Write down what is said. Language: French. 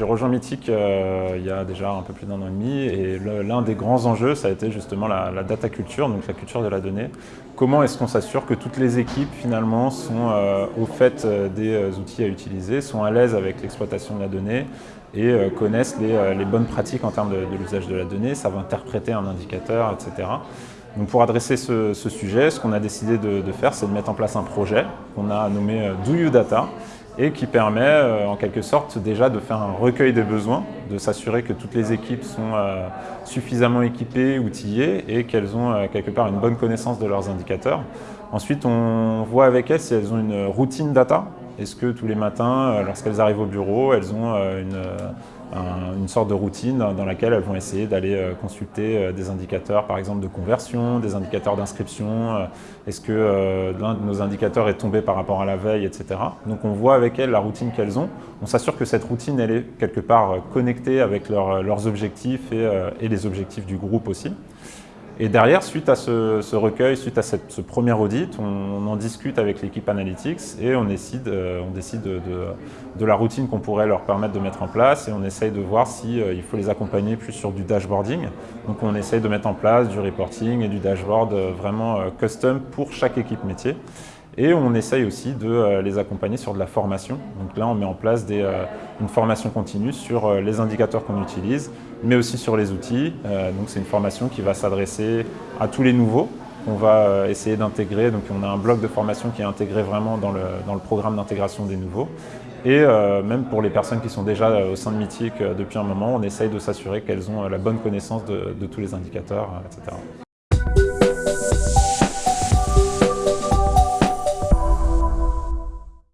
j'ai rejoint Mythic euh, il y a déjà un peu plus d'un an et demi et l'un des grands enjeux, ça a été justement la, data culture, donc la culture de la donnée. Comment est-ce qu'on s'assure que toutes les équipes finalement sont euh, au fait euh, des outils à utiliser, sont à l'aise avec l'exploitation de la donnée et connaissent les, bonnes pratiques en termes de, l'usage de la donnée, savent interpréter un indicateur, etc. Donc pour adresser ce, sujet, ce qu'on a décidé de, de faire, c'est de mettre en place un projet qu'on a nommé Do You Data, et qui permet euh, en quelque sorte déjà de faire un recueil des besoins, de s'assurer que toutes les équipes sont euh, suffisamment équipées, outillées et qu'elles ont euh, quelque part une bonne connaissance de leurs indicateurs. Ensuite, on voit avec elles si elles ont une routine data. Est-ce que tous les matins, lorsqu'elles arrivent au bureau, elles ont une une sorte de routine dans laquelle elles vont essayer d'aller euh, consulter euh, des indicateurs, par exemple de conversion, des indicateurs d'inscription, euh, est-ce que l'un de nos indicateurs est tombé par rapport à la veille, etc. Donc on voit avec elles la routine qu'elles ont, on s'assure que cette routine elle est quelque part connectée avec leurs objectifs et les objectifs du groupe aussi. Et derrière, suite à ce, recueil, suite à ce premier audit, on, en discute avec l'équipe Analytics et on décide, euh, on décide de, la routine qu'on pourrait leur permettre de mettre en place et on essaye de voir s'il euh, faut les accompagner plus sur du dashboarding. Donc on essaye de mettre en place du reporting et du dashboard euh, vraiment custom pour chaque équipe métier. Et on essaye aussi de euh, les accompagner sur de la formation. Donc là, on met en place euh, une formation continue sur euh, les indicateurs qu'on utilise, mais aussi sur les outils. donc c'est une formation qui va s'adresser à tous les nouveaux. On va essayer d'intégrer, donc on a un bloc de formation qui est intégré vraiment dans le, programme d'intégration des nouveaux. Et même pour les personnes qui sont déjà au sein de Mythic depuis un moment, on essaye de s'assurer qu'elles ont la bonne connaissance de tous les indicateurs, etc.